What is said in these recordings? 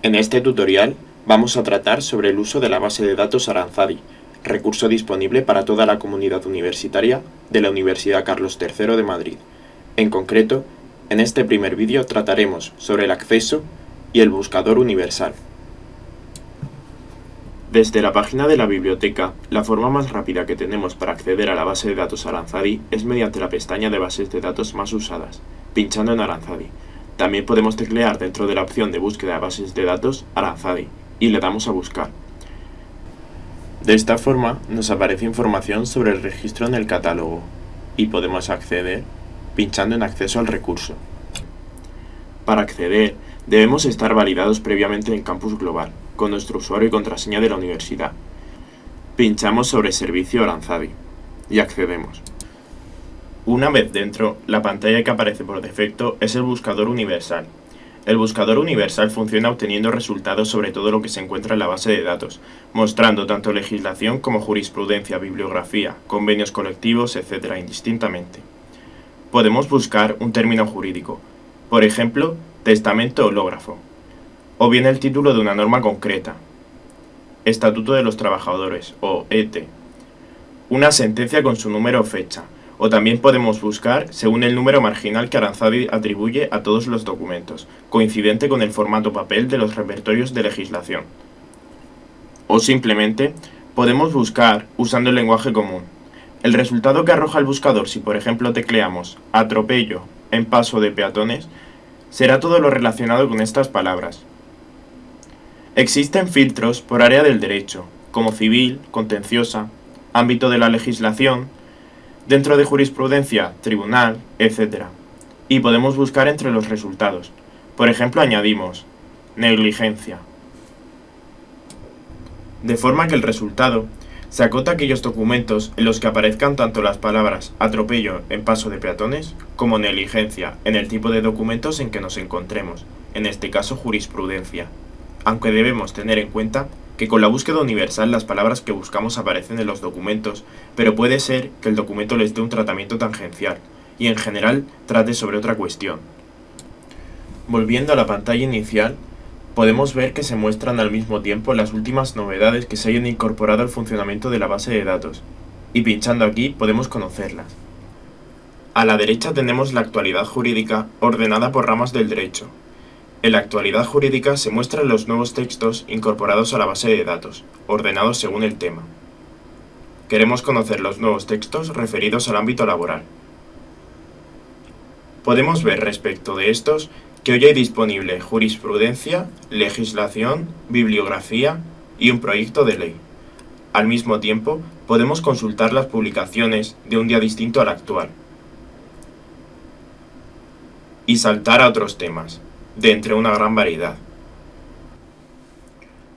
En este tutorial vamos a tratar sobre el uso de la base de datos Aranzadi, recurso disponible para toda la comunidad universitaria de la Universidad Carlos III de Madrid. En concreto, en este primer vídeo trataremos sobre el acceso y el buscador universal. Desde la página de la biblioteca, la forma más rápida que tenemos para acceder a la base de datos Aranzadi es mediante la pestaña de bases de datos más usadas, pinchando en Aranzadi. También podemos teclear dentro de la opción de búsqueda de bases de datos Aranzadi y le damos a buscar. De esta forma nos aparece información sobre el registro en el catálogo y podemos acceder pinchando en acceso al recurso. Para acceder debemos estar validados previamente en Campus Global con nuestro usuario y contraseña de la universidad. Pinchamos sobre Servicio Aranzadi y accedemos. Una vez dentro, la pantalla que aparece por defecto es el buscador universal. El buscador universal funciona obteniendo resultados sobre todo lo que se encuentra en la base de datos, mostrando tanto legislación como jurisprudencia, bibliografía, convenios colectivos, etc. indistintamente. Podemos buscar un término jurídico, por ejemplo, testamento hológrafo, o bien el título de una norma concreta, Estatuto de los Trabajadores, o ET, una sentencia con su número o fecha, o también podemos buscar según el número marginal que Aranzadi atribuye a todos los documentos, coincidente con el formato papel de los repertorios de legislación. O simplemente, podemos buscar usando el lenguaje común. El resultado que arroja el buscador si por ejemplo tecleamos atropello en paso de peatones, será todo lo relacionado con estas palabras. Existen filtros por área del derecho, como civil, contenciosa, ámbito de la legislación, dentro de jurisprudencia, tribunal, etc. Y podemos buscar entre los resultados. Por ejemplo, añadimos negligencia. De forma que el resultado se acota a aquellos documentos en los que aparezcan tanto las palabras atropello en paso de peatones como negligencia en el tipo de documentos en que nos encontremos, en este caso jurisprudencia. Aunque debemos tener en cuenta que con la búsqueda universal las palabras que buscamos aparecen en los documentos, pero puede ser que el documento les dé un tratamiento tangencial, y en general trate sobre otra cuestión. Volviendo a la pantalla inicial, podemos ver que se muestran al mismo tiempo las últimas novedades que se hayan incorporado al funcionamiento de la base de datos, y pinchando aquí podemos conocerlas. A la derecha tenemos la actualidad jurídica ordenada por ramas del derecho, en la actualidad jurídica se muestran los nuevos textos incorporados a la base de datos, ordenados según el tema. Queremos conocer los nuevos textos referidos al ámbito laboral. Podemos ver respecto de estos que hoy hay disponible jurisprudencia, legislación, bibliografía y un proyecto de ley. Al mismo tiempo, podemos consultar las publicaciones de un día distinto al actual. Y saltar a otros temas de entre una gran variedad.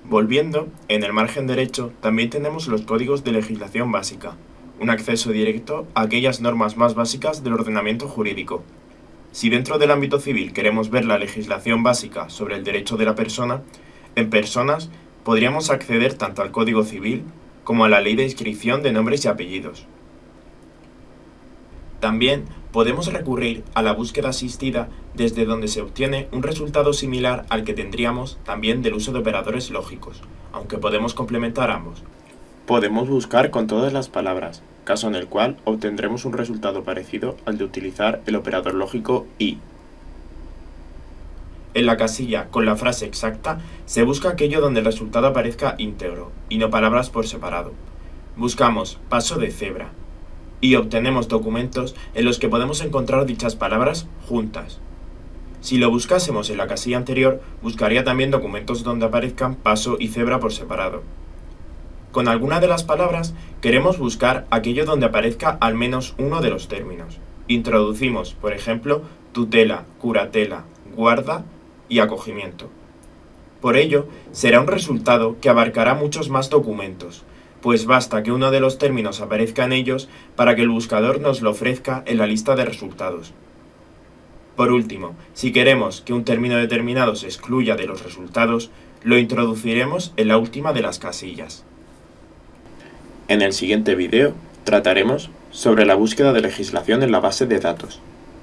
Volviendo, en el margen derecho también tenemos los códigos de legislación básica, un acceso directo a aquellas normas más básicas del ordenamiento jurídico. Si dentro del ámbito civil queremos ver la legislación básica sobre el derecho de la persona, en personas podríamos acceder tanto al Código Civil como a la Ley de Inscripción de Nombres y Apellidos. También podemos recurrir a la búsqueda asistida desde donde se obtiene un resultado similar al que tendríamos también del uso de operadores lógicos, aunque podemos complementar ambos. Podemos buscar con todas las palabras, caso en el cual obtendremos un resultado parecido al de utilizar el operador lógico y. En la casilla con la frase exacta se busca aquello donde el resultado aparezca íntegro y no palabras por separado. Buscamos paso de cebra, y obtenemos documentos en los que podemos encontrar dichas palabras juntas. Si lo buscásemos en la casilla anterior, buscaría también documentos donde aparezcan paso y cebra por separado. Con alguna de las palabras queremos buscar aquello donde aparezca al menos uno de los términos. Introducimos, por ejemplo, tutela, curatela, guarda y acogimiento. Por ello, será un resultado que abarcará muchos más documentos, pues basta que uno de los términos aparezca en ellos para que el buscador nos lo ofrezca en la lista de resultados. Por último, si queremos que un término determinado se excluya de los resultados, lo introduciremos en la última de las casillas. En el siguiente vídeo trataremos sobre la búsqueda de legislación en la base de datos.